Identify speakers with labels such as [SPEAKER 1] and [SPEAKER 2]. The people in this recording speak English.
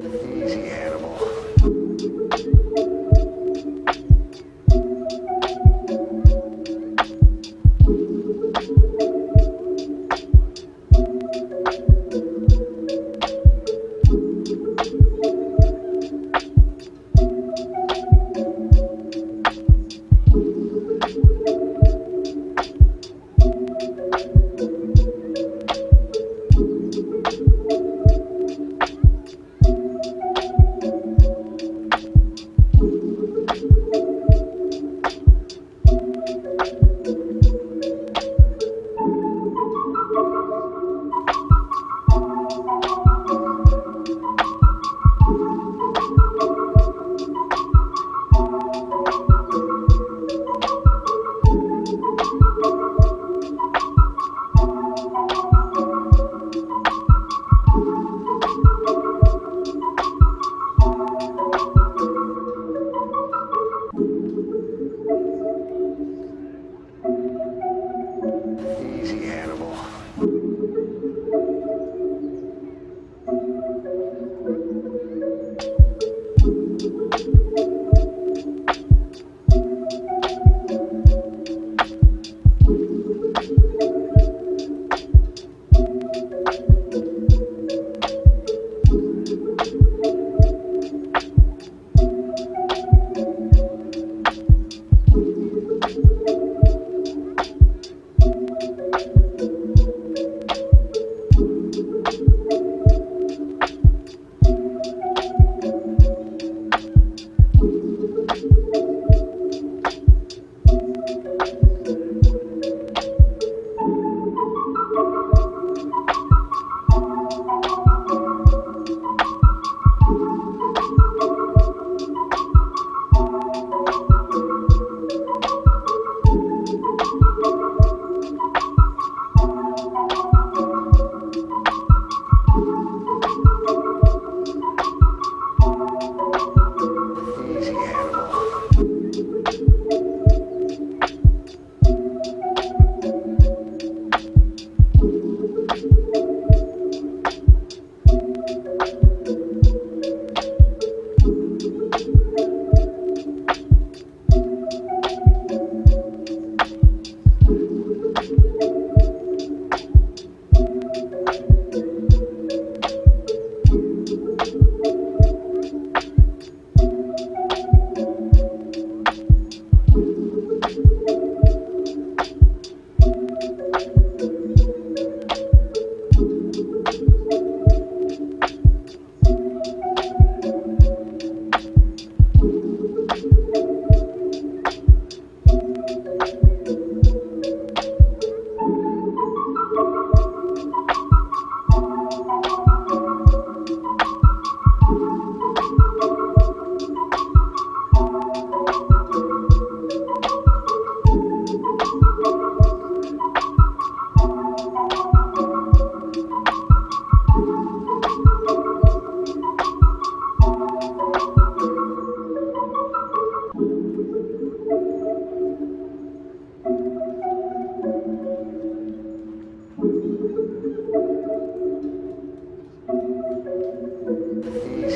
[SPEAKER 1] Easy. Yeah.